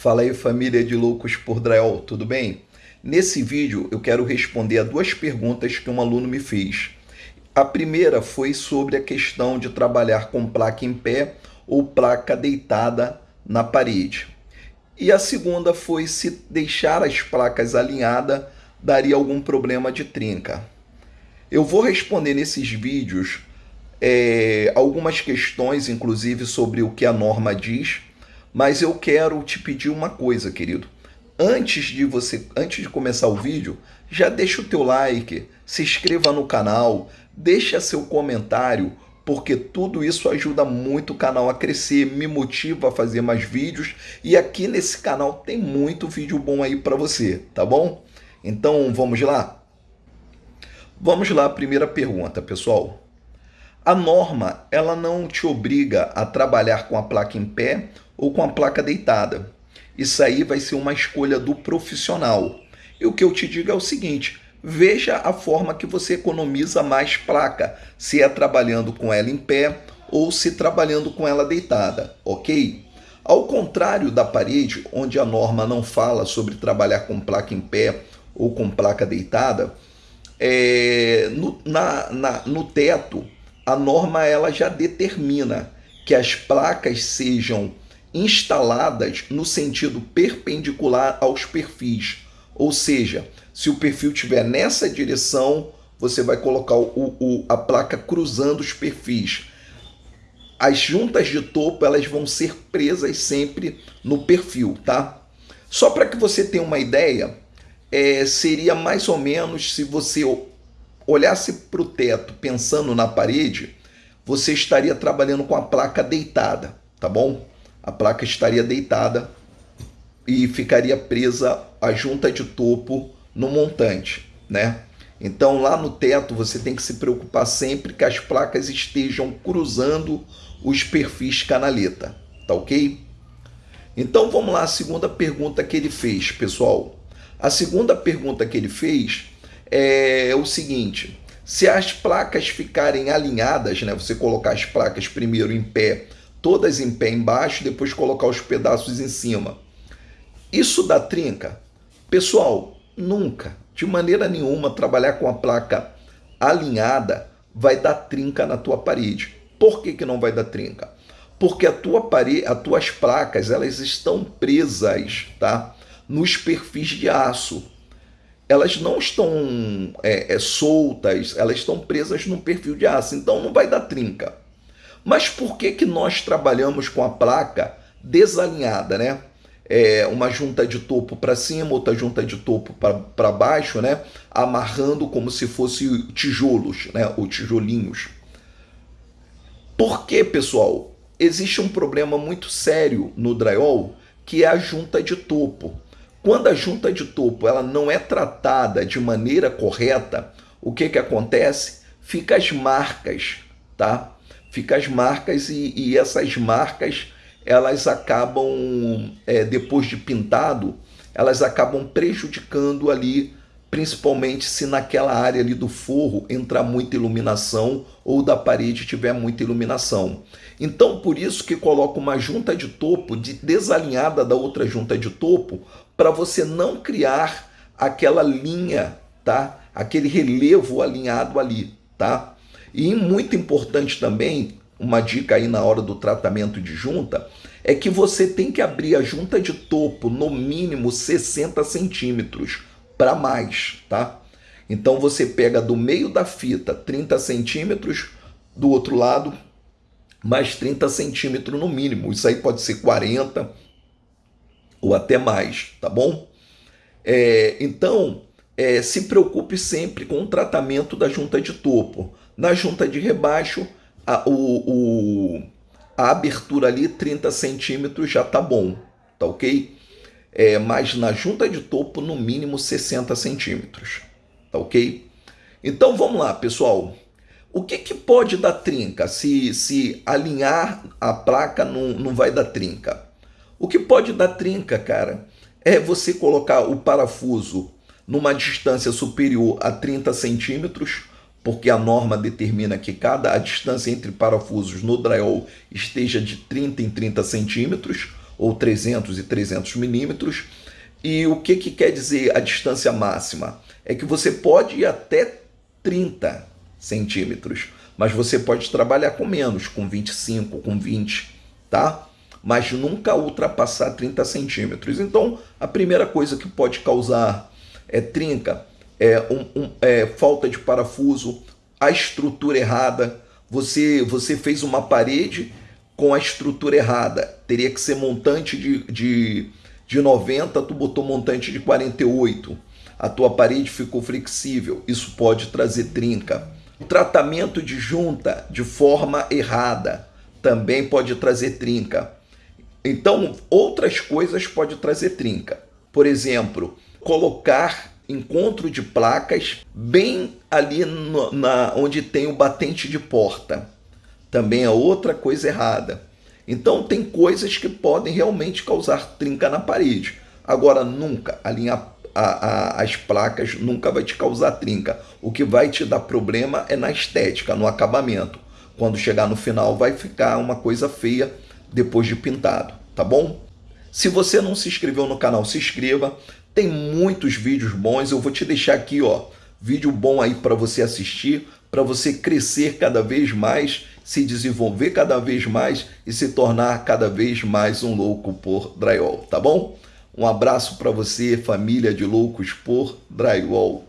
Fala aí família de loucos por drywall, tudo bem? Nesse vídeo eu quero responder a duas perguntas que um aluno me fez. A primeira foi sobre a questão de trabalhar com placa em pé ou placa deitada na parede. E a segunda foi se deixar as placas alinhadas daria algum problema de trinca. Eu vou responder nesses vídeos é, algumas questões, inclusive sobre o que a norma diz, mas eu quero te pedir uma coisa, querido. Antes de você, antes de começar o vídeo, já deixa o teu like, se inscreva no canal, deixa seu comentário, porque tudo isso ajuda muito o canal a crescer, me motiva a fazer mais vídeos e aqui nesse canal tem muito vídeo bom aí para você, tá bom? Então vamos lá? Vamos lá, primeira pergunta, pessoal. A norma, ela não te obriga a trabalhar com a placa em pé ou com a placa deitada. Isso aí vai ser uma escolha do profissional. E o que eu te digo é o seguinte, veja a forma que você economiza mais placa, se é trabalhando com ela em pé ou se trabalhando com ela deitada, ok? Ao contrário da parede, onde a norma não fala sobre trabalhar com placa em pé ou com placa deitada, é, no, na, na, no teto, a norma ela já determina que as placas sejam instaladas no sentido perpendicular aos perfis. Ou seja, se o perfil estiver nessa direção, você vai colocar o, o, a placa cruzando os perfis. As juntas de topo elas vão ser presas sempre no perfil, tá? Só para que você tenha uma ideia, é, seria mais ou menos se você olhasse para o teto pensando na parede, você estaria trabalhando com a placa deitada, tá bom? A placa estaria deitada e ficaria presa a junta de topo no montante, né? Então lá no teto você tem que se preocupar sempre que as placas estejam cruzando os perfis canaleta, tá ok? Então vamos lá, a segunda pergunta que ele fez, pessoal. A segunda pergunta que ele fez é o seguinte: se as placas ficarem alinhadas, né, você colocar as placas primeiro em pé, todas em pé embaixo, depois colocar os pedaços em cima, isso dá trinca? Pessoal, nunca, de maneira nenhuma, trabalhar com a placa alinhada vai dar trinca na tua parede. Por que, que não vai dar trinca? Porque a tua parede, as tuas placas, elas estão presas, tá? nos perfis de aço. Elas não estão é, é, soltas, elas estão presas no perfil de aço, então não vai dar trinca. Mas por que, que nós trabalhamos com a placa desalinhada, né? É, uma junta de topo para cima, outra junta de topo para baixo, né? Amarrando como se fosse tijolos, né? Ou tijolinhos. Por que, pessoal? Existe um problema muito sério no drywall, que é a junta de topo. Quando a junta de topo ela não é tratada de maneira correta, o que, que acontece? Fica as marcas, tá? Fica as marcas e, e essas marcas elas acabam, é, depois de pintado, elas acabam prejudicando ali, principalmente se naquela área ali do forro entrar muita iluminação ou da parede tiver muita iluminação. Então, por isso que coloco uma junta de topo de, desalinhada da outra junta de topo, para você não criar aquela linha, tá? Aquele relevo alinhado ali, tá? E muito importante também, uma dica aí na hora do tratamento de junta, é que você tem que abrir a junta de topo no mínimo 60 centímetros para mais, tá? Então você pega do meio da fita 30 centímetros, do outro lado mais 30 centímetros no mínimo. Isso aí pode ser 40, ou até mais, tá bom? É, então, é, se preocupe sempre com o tratamento da junta de topo. Na junta de rebaixo, a, o, o, a abertura ali, 30 centímetros, já tá bom, tá ok? É, mas na junta de topo, no mínimo 60 centímetros, tá ok? Então vamos lá, pessoal. O que, que pode dar trinca se, se alinhar a placa não, não vai dar trinca? O que pode dar trinca, cara, é você colocar o parafuso numa distância superior a 30 centímetros, porque a norma determina que cada a distância entre parafusos no drywall esteja de 30 em 30 centímetros, ou 300 e 300 milímetros. E o que, que quer dizer a distância máxima? É que você pode ir até 30 centímetros, mas você pode trabalhar com menos, com 25, com 20, tá? Mas nunca ultrapassar 30 centímetros. Então, a primeira coisa que pode causar é trinca, é, um, um, é falta de parafuso, a estrutura errada. Você, você fez uma parede com a estrutura errada. Teria que ser montante de, de, de 90, tu botou montante de 48. A tua parede ficou flexível. Isso pode trazer trinca. Tratamento de junta de forma errada também pode trazer trinca. Então, outras coisas pode trazer trinca. Por exemplo, colocar encontro de placas bem ali no, na onde tem o batente de porta. Também é outra coisa errada. Então tem coisas que podem realmente causar trinca na parede. Agora nunca alinhar a, a, as placas nunca vai te causar trinca. O que vai te dar problema é na estética, no acabamento. Quando chegar no final vai ficar uma coisa feia depois de pintado, tá bom? Se você não se inscreveu no canal, se inscreva. Tem muitos vídeos bons, eu vou te deixar aqui, ó, vídeo bom aí para você assistir, para você crescer cada vez mais, se desenvolver cada vez mais e se tornar cada vez mais um louco por drywall, tá bom? Um abraço para você, família de loucos por drywall.